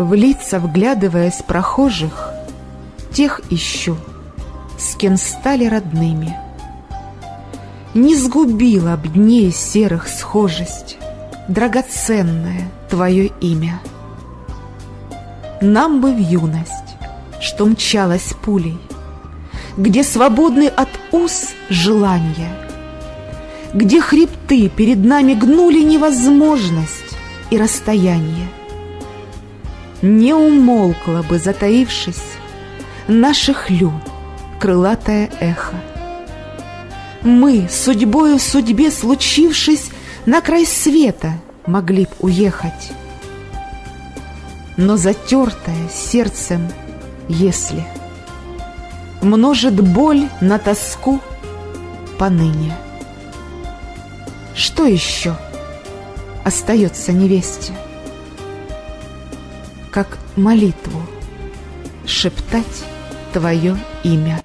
В лица вглядываясь прохожих, Тех ищу, с кем стали родными. Не сгубила б дней серых схожесть, Драгоценное твое имя. Нам бы в юность, что мчалась пулей, Где свободны от уз желания, Где хребты перед нами гнули невозможность и расстояние. Не умолкла бы, затаившись, Наших лю крылатое эхо. Мы, судьбою в судьбе случившись, На край света могли б уехать. Но затертое сердцем, если Множит боль на тоску поныне. Что еще остается невесте? Как молитву шептать Твое имя.